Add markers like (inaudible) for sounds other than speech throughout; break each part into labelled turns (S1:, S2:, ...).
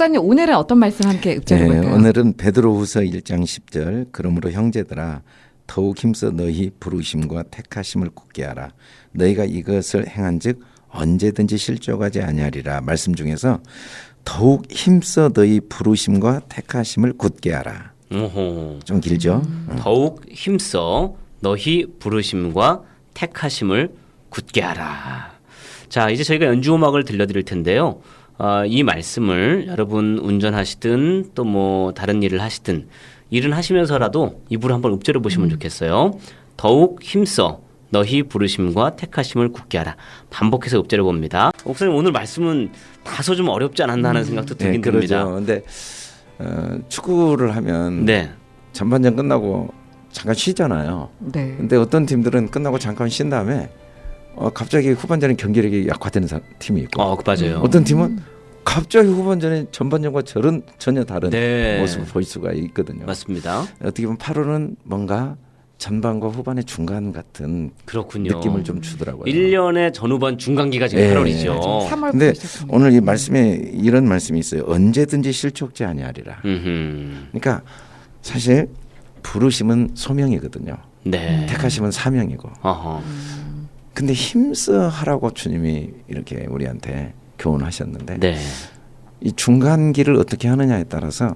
S1: 목사님 오늘은 어떤 말씀 함께 읊조려
S2: 네,
S1: 볼까요?
S2: 오늘은 베드로후서 1장 10절 그러므로 형제들아 더욱 힘써 너희 부르심과 택하심을 굳게 하라 너희가 이것을 행한즉 언제든지 실족하지 아니하리라 말씀 중에서 더욱 힘써 너희 부르심과 택하심을 굳게 하라
S3: 오호.
S2: 좀 길죠
S3: 더욱 힘써 너희 부르심과 택하심을 굳게 하라. 자, 이제 저희가 연주 음악을 들려드릴 텐데요. 어, 이 말씀을 여러분 운전하시든 또 뭐 다른 일을 하시든 일은 하시면서라도 입으로 한번 읊조려 보시면 좋겠어요. 더욱 힘써 너희 부르심과 택하심을 굳게 하라. 반복해서 읊조려 봅니다. 목사님 오늘 말씀은 다소 좀 어렵지 않았나 하는 생각도
S2: 네,
S3: 들긴
S2: 그러죠
S3: 듭니다.
S2: 근데 어, 축구를 하면
S3: 네.
S2: 전반전 끝나고 잠깐 쉬잖아요
S1: 네.
S2: 근데 어떤 팀들은 끝나고 잠깐 쉰 다음에 어, 갑자기 후반전에 경기력이 약화되는 사- 팀이 있고
S3: 어, 맞아요.
S2: 어떤 팀은 갑자기 후반전에 전반전과 저런 전혀 다른
S3: 네.
S2: 모습을 보일 수가 있거든요.
S3: 맞습니다.
S2: 어떻게 보면 8월은 뭔가 전반과 후반의 중간 같은
S3: 그렇군요.
S2: 느낌을 좀 주더라고요.
S3: 1년의 전후반 중간기가 지금
S2: 예,
S3: 8월이죠.
S1: 3월
S2: 근데. 오늘 이 말씀에 이런 말씀이 있어요. 언제든지 실족지 아니하리라.
S3: 음흠.
S2: 그러니까 사실 부르심은 소명이거든요.
S3: 네.
S2: 택하심은 사명이고.
S3: 어허.
S2: 근데 힘써 하라고 주님이 이렇게 우리한테 교훈하셨는데
S3: 네.
S2: 이 중간기를 어떻게 하느냐에 따라서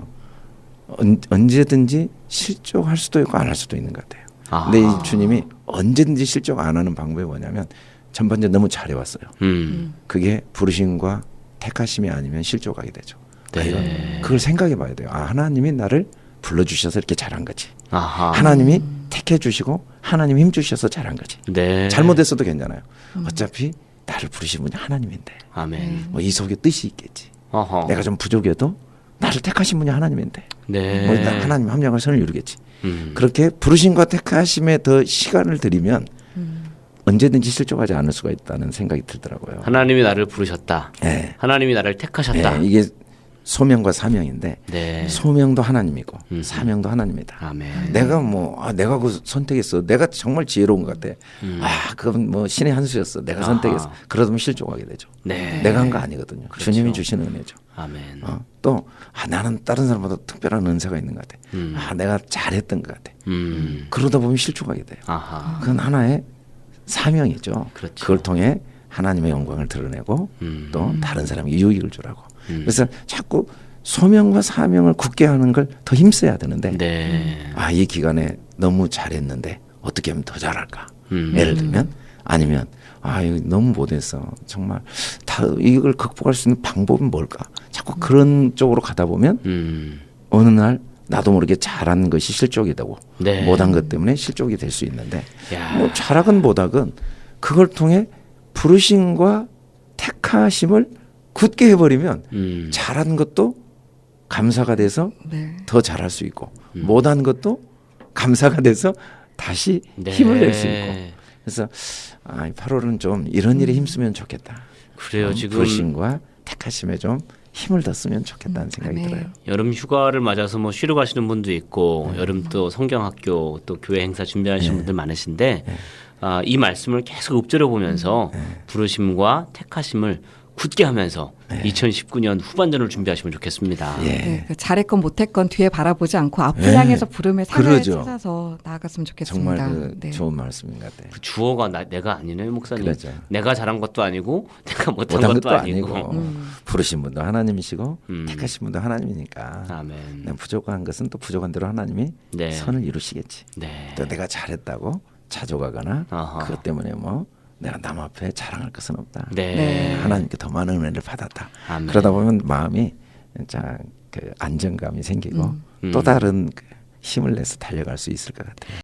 S2: 언, 언제든지 실족할 수도 있고 안 할 수도 있는 것 같아요.
S3: 아.
S2: 근데 이 주님이 언제든지 실족 안 하는 방법이 뭐냐면 전반전 너무 잘해왔어요.
S3: 음.
S2: 그게 부르심과 택하심이 아니면 실족하게 되죠. 아,
S3: 네.
S2: 이건 그걸 생각해 봐야 돼요. 아, 하나님이 나를 불러주셔서 이렇게 잘한 거지.
S3: 아하.
S2: 하나님이 택해 주시고 하나님 힘 주셔서 잘한 거지.
S3: 네.
S2: 잘못했어도 괜찮아요. 어차피 나를 부르신 분이 하나님인데
S3: 아멘.
S2: 뭐 이 속에 뜻이 있겠지.
S3: 어허.
S2: 내가 좀 부족해도 나를 택하신 분이 하나님인데
S3: 네.
S2: 뭐 나- 하나님 합력을 선을 이루겠지.
S3: 음.
S2: 그렇게 부르심과 택하심에 더 시간을 들이면
S1: 음.
S2: 언제든지 실족하지 않을 수가 있다는 생각이 들더라고요.
S3: 하나님이 나를 부르셨다.
S2: 네.
S3: 하나님이 나를 택하셨다.
S2: 네, 이게 소명과 사명인데
S3: 네.
S2: 소명도 하나님이고
S3: 음.
S2: 사명도 하나님이다.
S3: 아멘.
S2: 내가 뭐 아, 내가 그 선택했어. 내가 정말 지혜로운 것 같아. 아 그건 뭐 신의 한 수였어. 내가
S3: 음. 아하.
S2: 선택했어. 그러면 실족하게 되죠.
S3: 네.
S2: 내가 한 거 아니거든요.
S3: 그렇죠.
S2: 주님이 주시는 은혜죠.
S3: 아멘.
S2: 어, 또 아, 나는 다른 사람보다 특별한 은사가 있는 것 같아.
S3: 음.
S2: 아 내가 잘했던 것 같아.
S3: 음.
S2: 그러다 보면 실족하게 돼요.
S3: 아하.
S2: 그건 하나의 사명이죠.
S3: 그렇죠.
S2: 걸 통해 하나님의 영광을 드러내고
S3: 음.
S2: 또 다른 사람에게 유익을 주라고.
S3: 음.
S2: 그래서 자꾸 소명과 사명을 굳게 하는 걸 더 힘써야 되는데
S3: 네.
S2: 아이 기간에 너무 잘했는데 어떻게 하면 더 잘할까?
S3: 음.
S2: 예를 들면 아니면 아 이거 너무 못했어 정말 다 이걸 극복할 수 있는 방법은 뭘까? 자꾸 그런 쪽으로 가다 보면
S3: 음.
S2: 어느 날 나도 모르게 잘한 것이 실족이 되고
S3: 네.
S2: 못한 것 때문에 실족이 될 수 있는데
S3: 야.
S2: 뭐 잘하건 못하건 그걸 통해 부르심과 택하심을 굳게 해버리면
S3: 음.
S2: 잘한 것도 감사가 돼서
S1: 네.
S2: 더 잘할 수 있고 못한 것도 감사가 돼서 다시
S3: 네.
S2: 힘을 낼 수 있고 그래서 아, 8월은 좀 이런 일에 힘쓰면 좋겠다.
S3: 그래요.
S2: 어,
S3: 지금
S2: 부르심과 택하심에 좀 힘을 더 쓰면 좋겠다는 생각이
S1: 아멘.
S2: 들어요.
S3: 여름 휴가를 맞아서 뭐 쉬러 가시는 분도 있고 여름 또 성경학교 또 교회 행사 준비하시는 분들 많으신데 아, 이 말씀을 계속 읊조려 보면서 부르심과 택하심을 굳게 하면서 2019년 후반전을 준비하시면 좋겠습니다.
S2: 예.
S1: 네, 그 잘했건 못했건 뒤에 바라보지 않고 앞을
S2: 네.
S1: 향해서 부름의 상을
S2: 그러죠.
S1: 찾아서 나아갔으면 좋겠습니다.
S2: 정말 그
S1: 네.
S2: 좋은 말씀인 것 같아요.
S3: 그 주어가 나, 내가 아니네 목사님.
S2: 그렇죠.
S3: 내가 잘한 것도 아니고 (laughs) 내가 못한,
S2: 못한
S3: 것도,
S2: 것도
S3: 아니고.
S2: 아니고 부르신 분도 하나님이시고
S3: 음.
S2: 택하신 분도 하나님이니까
S3: 아멘.
S2: 부족한 것은 또 부족한 대로 하나님이
S3: 네.
S2: 선을 이루시겠지.
S3: 네.
S2: 또 내가 잘했다고 자족하거나
S3: 아하.
S2: 그것 때문에 뭐 내가 남 앞에 자랑할 것은 없다.
S3: 네.
S1: 네.
S2: 하나님께 더 많은 은혜를 받았다.
S3: 아멘.
S2: 그러다 보면 마음이 진짜 그 안정감이 생기고
S3: 음.
S2: 또 다른 그 힘을 내서 달려갈 수 있을 것 같아요.